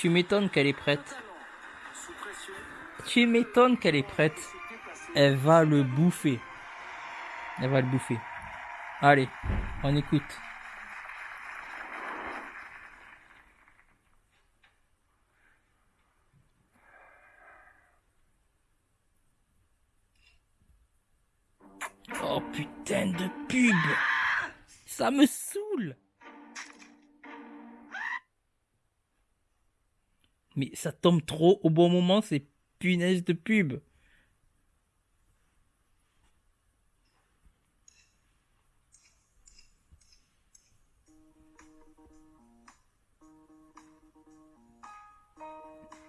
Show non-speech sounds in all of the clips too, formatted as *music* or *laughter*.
Tu m'étonnes qu'elle est prête. Tu m'étonnes qu'elle est prête. Elle va le bouffer. Elle va le bouffer. Allez, on écoute. Oh putain de pub Ça me saoule Mais ça tombe trop au bon moment, ces punaises de pub.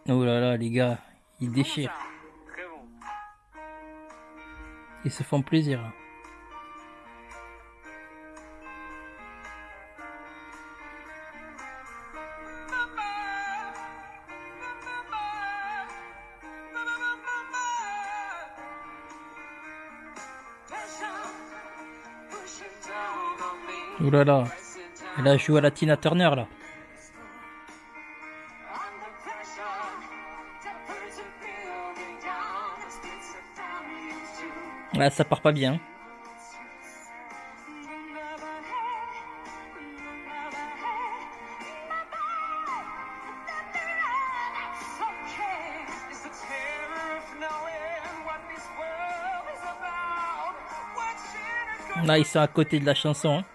Oh là là, les gars, ils déchirent. Ils se font plaisir. Oh là là, elle a joué à la Tina Turner là. Ouais, ça part pas bien. Là, ils sont à côté de la chanson. Hein.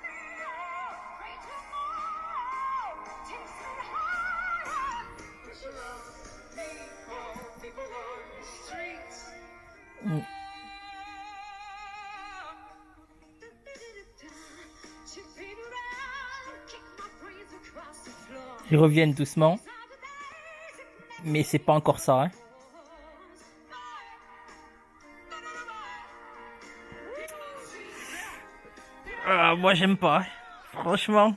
Ils reviennent doucement. Mais c'est pas encore ça. Hein. Ah, moi j'aime pas. Franchement.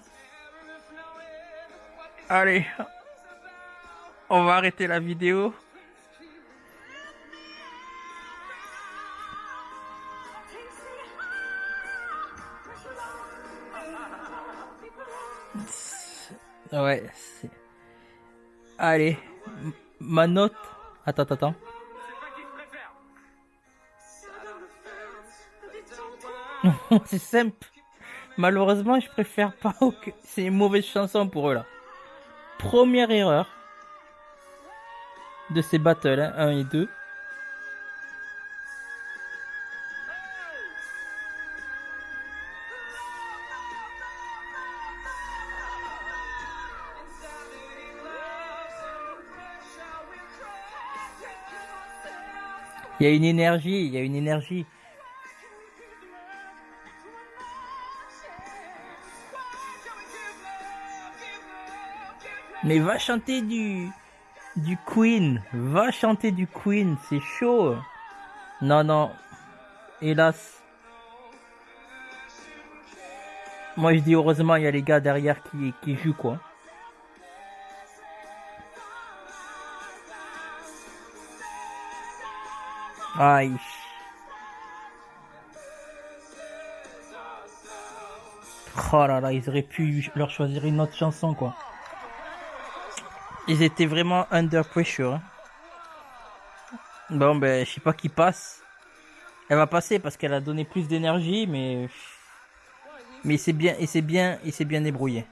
Allez. On va arrêter la vidéo. Ouais. Allez. Ma note. Attends, attends. *laughs* c'est simple. Malheureusement, je préfère pas. C'est une mauvaise chanson pour eux là. Première erreur de ces battles, 1 hein, et 2. Il y a une énergie, il y a une énergie. Mais va chanter du du Queen, va chanter du Queen, c'est chaud. Non non, hélas. Moi je dis heureusement il y a les gars derrière qui qui jouent quoi. Aïe. Oh là là, ils auraient pu leur choisir une autre chanson, quoi. Ils étaient vraiment under pressure. Hein. Bon, ben, je sais pas qui passe. Elle va passer parce qu'elle a donné plus d'énergie, mais... Mais bien, bien, et c'est bien débrouillé.